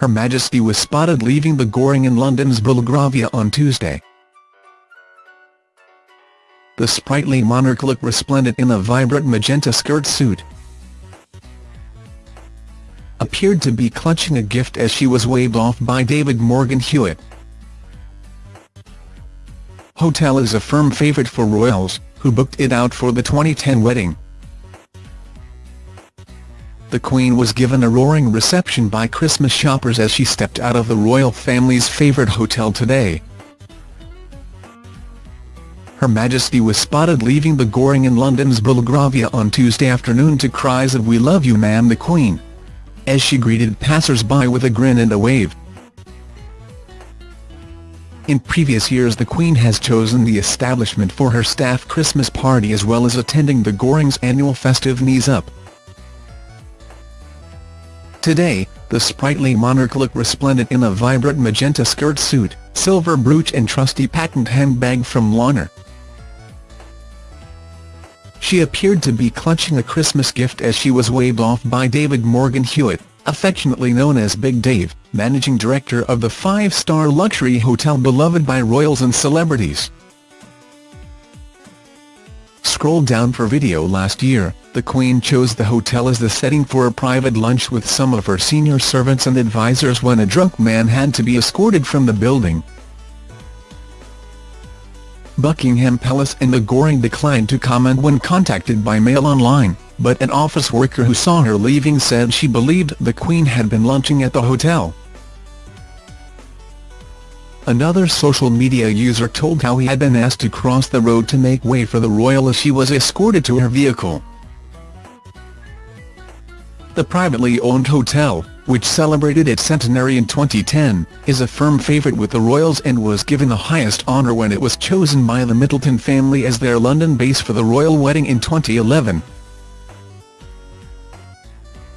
Her Majesty was spotted leaving the Goring in London's Belgravia on Tuesday. The sprightly monarch looked resplendent in a vibrant magenta skirt suit. Appeared to be clutching a gift as she was waved off by David Morgan Hewitt. Hotel is a firm favourite for royals, who booked it out for the 2010 wedding. The Queen was given a roaring reception by Christmas shoppers as she stepped out of the royal family's favourite hotel today. Her Majesty was spotted leaving the Goring in London's Belgravia on Tuesday afternoon to cries of We love you ma'am the Queen, as she greeted passers-by with a grin and a wave. In previous years the Queen has chosen the establishment for her staff Christmas party as well as attending the Goring's annual festive Knees Up. Today, the sprightly monarch looked resplendent in a vibrant magenta skirt suit, silver brooch and trusty patent handbag from Launer. She appeared to be clutching a Christmas gift as she was waved off by David Morgan Hewitt, affectionately known as Big Dave, managing director of the five-star luxury hotel beloved by royals and celebrities. Scroll down for video Last year, the Queen chose the hotel as the setting for a private lunch with some of her senior servants and advisers when a drunk man had to be escorted from the building. Buckingham Palace and the Goring declined to comment when contacted by Mail Online, but an office worker who saw her leaving said she believed the Queen had been lunching at the hotel. Another social media user told how he had been asked to cross the road to make way for the royal as she was escorted to her vehicle. The privately owned hotel, which celebrated its centenary in 2010, is a firm favourite with the royals and was given the highest honour when it was chosen by the Middleton family as their London base for the royal wedding in 2011.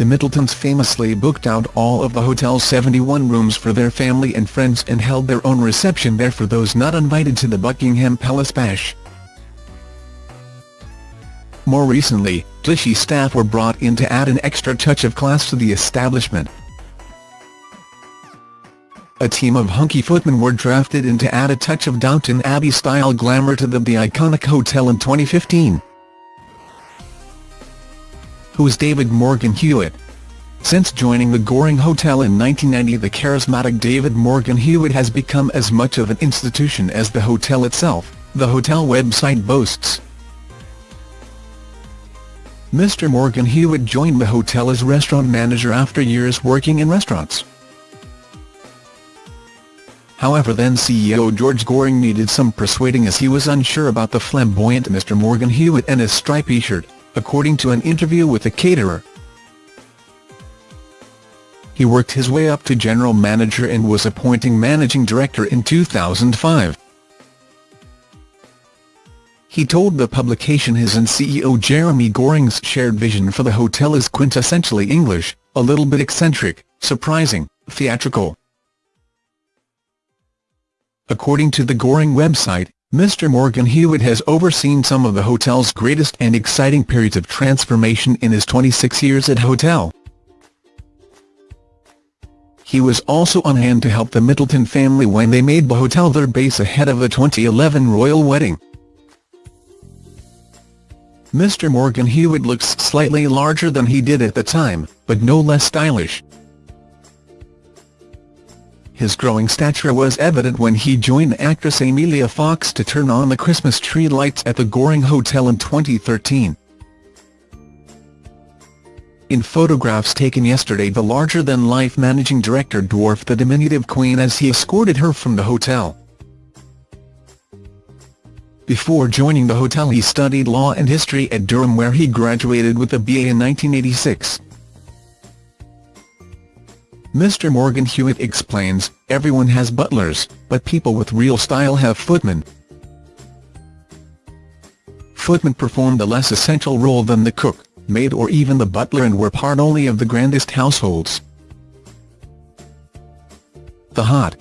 The Middletons famously booked out all of the hotel's 71 rooms for their family and friends and held their own reception there for those not invited to the Buckingham Palace Bash. More recently, Clichy staff were brought in to add an extra touch of class to the establishment. A team of hunky footmen were drafted in to add a touch of Downton Abbey-style glamour to the, the iconic hotel in 2015. Who is David Morgan Hewitt? Since joining the Goring Hotel in 1990 the charismatic David Morgan Hewitt has become as much of an institution as the hotel itself, the hotel website boasts. Mr Morgan Hewitt joined the hotel as restaurant manager after years working in restaurants. However then CEO George Goring needed some persuading as he was unsure about the flamboyant Mr Morgan Hewitt and his stripy shirt, according to an interview with a caterer. He worked his way up to general manager and was appointing managing director in 2005. He told the publication his and CEO Jeremy Goring's shared vision for the hotel is quintessentially English, a little bit eccentric, surprising, theatrical. According to the Goring website, Mr Morgan Hewitt has overseen some of the hotel's greatest and exciting periods of transformation in his 26 years at hotel. He was also on hand to help the Middleton family when they made the hotel their base ahead of the 2011 royal wedding. Mr Morgan Hewitt looks slightly larger than he did at the time, but no less stylish. His growing stature was evident when he joined actress Emilia Fox to turn on the Christmas tree lights at the Goring Hotel in 2013. In photographs taken yesterday the larger-than-life managing director dwarfed the diminutive Queen as he escorted her from the hotel. Before joining the hotel he studied law and history at Durham where he graduated with a BA in 1986. Mr Morgan Hewitt explains, everyone has butlers, but people with real style have footmen. Footmen performed a less essential role than the cook, maid or even the butler and were part only of the grandest households. The hot,